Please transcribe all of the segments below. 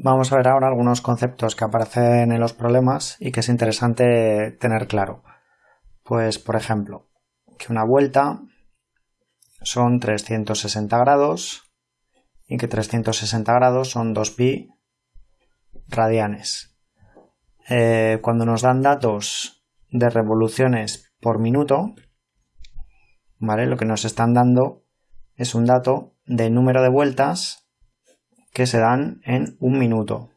Vamos a ver ahora algunos conceptos que aparecen en los problemas y que es interesante tener claro. Pues, por ejemplo, que una vuelta son 360 grados y que 360 grados son 2pi radianes. Eh, cuando nos dan datos de revoluciones por minuto, ¿vale? Lo que nos están dando es un dato de número de vueltas que se dan en un minuto.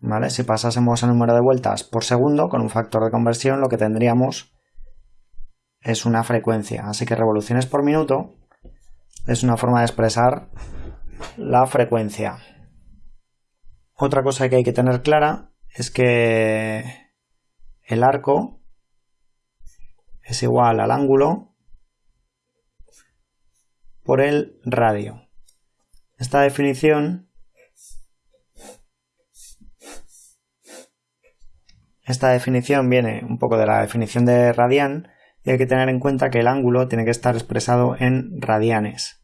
¿Vale? Si pasásemos el número de vueltas por segundo con un factor de conversión, lo que tendríamos es una frecuencia. Así que revoluciones por minuto es una forma de expresar la frecuencia. Otra cosa que hay que tener clara es que el arco es igual al ángulo por el radio. Esta definición esta definición viene un poco de la definición de radian y hay que tener en cuenta que el ángulo tiene que estar expresado en radianes.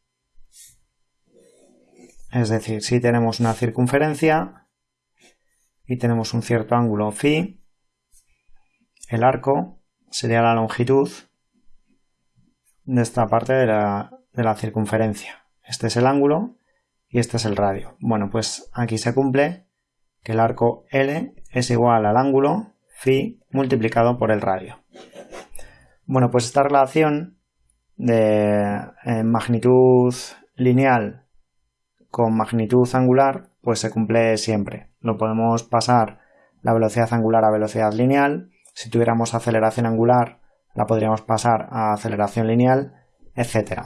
Es decir, si tenemos una circunferencia y tenemos un cierto ángulo phi, el arco sería la longitud de esta parte de la, de la circunferencia. Este es el ángulo y este es el radio. Bueno, pues aquí se cumple que el arco L es igual al ángulo phi multiplicado por el radio. Bueno, pues esta relación de eh, magnitud lineal con magnitud angular pues se cumple siempre. Lo podemos pasar la velocidad angular a velocidad lineal. Si tuviéramos aceleración angular la podríamos pasar a aceleración lineal, etc.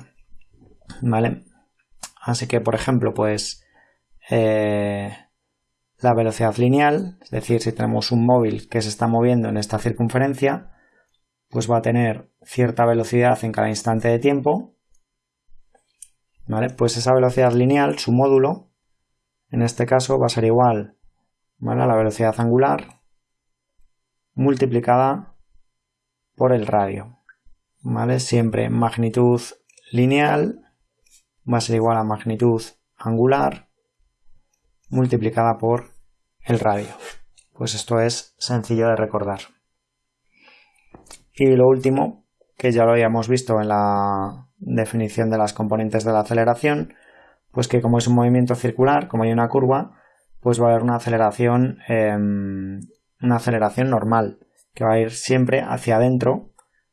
¿Vale? Así que, por ejemplo, pues eh, la velocidad lineal, es decir, si tenemos un móvil que se está moviendo en esta circunferencia, pues va a tener cierta velocidad en cada instante de tiempo. ¿Vale? Pues esa velocidad lineal, su módulo, en este caso va a ser igual a la velocidad angular multiplicada por el radio. ¿Vale? Siempre magnitud lineal va a ser igual a magnitud angular multiplicada por el radio. Pues esto es sencillo de recordar. Y lo último, que ya lo habíamos visto en la definición de las componentes de la aceleración, pues que como es un movimiento circular, como hay una curva, pues va a haber una aceleración, em, una aceleración normal, que va a ir siempre hacia adentro,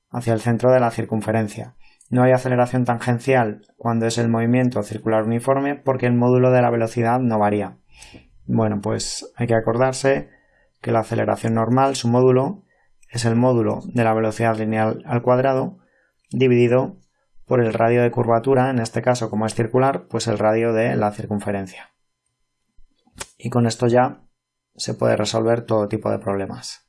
hacia el centro de la circunferencia. No hay aceleración tangencial cuando es el movimiento circular uniforme porque el módulo de la velocidad no varía. Bueno, pues hay que acordarse que la aceleración normal, su módulo, es el módulo de la velocidad lineal al cuadrado dividido por el radio de curvatura, en este caso como es circular, pues el radio de la circunferencia. Y con esto ya se puede resolver todo tipo de problemas.